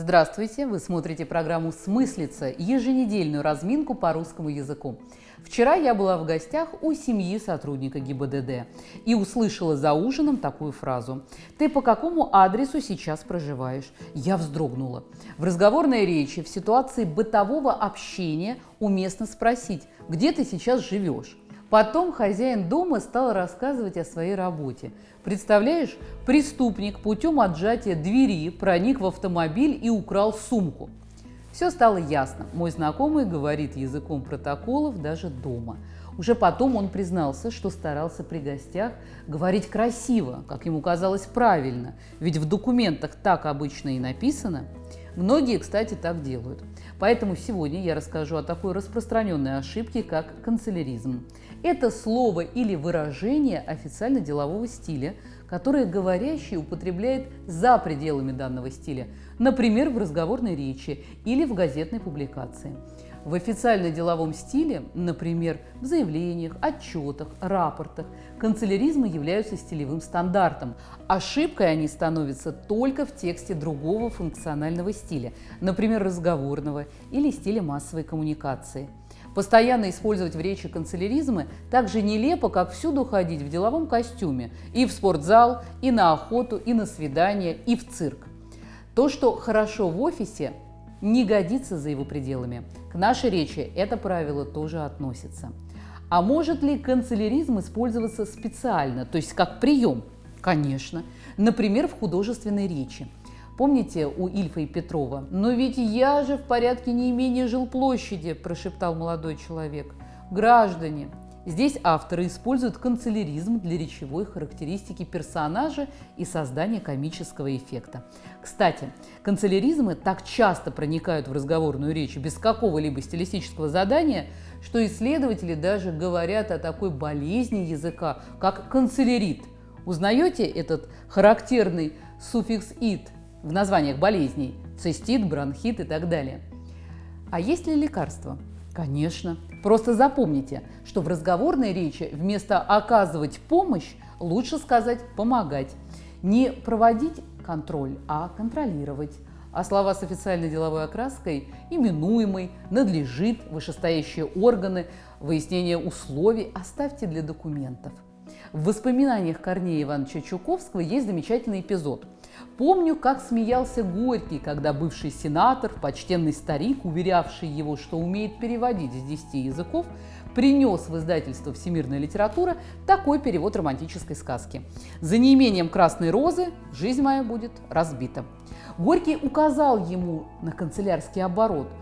Здравствуйте! Вы смотрите программу «Смыслица» – еженедельную разминку по русскому языку. Вчера я была в гостях у семьи сотрудника ГИБДД и услышала за ужином такую фразу «Ты по какому адресу сейчас проживаешь?» Я вздрогнула. В разговорной речи в ситуации бытового общения уместно спросить «Где ты сейчас живешь?» Потом хозяин дома стал рассказывать о своей работе. Представляешь, преступник путем отжатия двери проник в автомобиль и украл сумку. Все стало ясно. Мой знакомый говорит языком протоколов даже дома. Уже потом он признался, что старался при гостях говорить красиво, как ему казалось правильно, ведь в документах так обычно и написано. Многие, кстати, так делают. Поэтому сегодня я расскажу о такой распространенной ошибке, как канцеляризм. Это слово или выражение официально-делового стиля, которое говорящий употребляет за пределами данного стиля, например, в разговорной речи или в газетной публикации. В официально-деловом стиле, например, в заявлениях, отчетах, рапортах, канцеляризмы являются стилевым стандартом. Ошибкой они становятся только в тексте другого функционального стиля, например, разговорного или стиля массовой коммуникации. Постоянно использовать в речи канцеляризмы так же нелепо, как всюду ходить в деловом костюме и в спортзал, и на охоту, и на свидание, и в цирк. То, что хорошо в офисе, не годится за его пределами. К нашей речи это правило тоже относится. А может ли канцеляризм использоваться специально, то есть как прием? Конечно. Например, в художественной речи. Помните у Ильфа и Петрова? «Но ведь я же в порядке не имения жилплощади», – прошептал молодой человек. «Граждане». Здесь авторы используют канцеляризм для речевой характеристики персонажа и создания комического эффекта. Кстати, канцеляризмы так часто проникают в разговорную речь без какого-либо стилистического задания, что исследователи даже говорят о такой болезни языка, как канцелярит. Узнаете этот характерный суффикс «ит» в названиях болезней – цистит, бронхит и так далее. А есть ли лекарства? Конечно. Просто запомните, что в разговорной речи вместо «оказывать помощь» лучше сказать «помогать». Не проводить контроль, а контролировать. А слова с официальной деловой окраской «именуемый», «надлежит», «вышестоящие органы», «выяснение условий» оставьте для документов. В воспоминаниях Корнея Ивановича Чуковского есть замечательный эпизод – Помню, как смеялся Горький, когда бывший сенатор, почтенный старик, уверявший его, что умеет переводить с десяти языков, принес в издательство «Всемирная литература» такой перевод романтической сказки. «За неимением красной розы жизнь моя будет разбита». Горький указал ему на канцелярский оборот –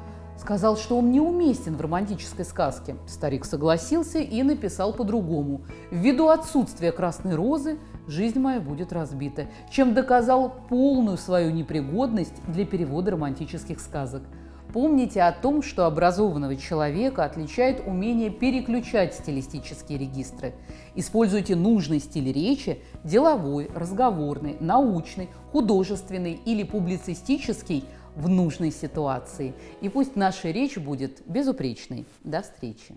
Сказал, что он неуместен в романтической сказке. Старик согласился и написал по-другому. Ввиду отсутствия красной розы жизнь моя будет разбита, чем доказал полную свою непригодность для перевода романтических сказок. Помните о том, что образованного человека отличает умение переключать стилистические регистры. Используйте нужный стиль речи – деловой, разговорный, научный, художественный или публицистический – в нужной ситуации. И пусть наша речь будет безупречной. До встречи!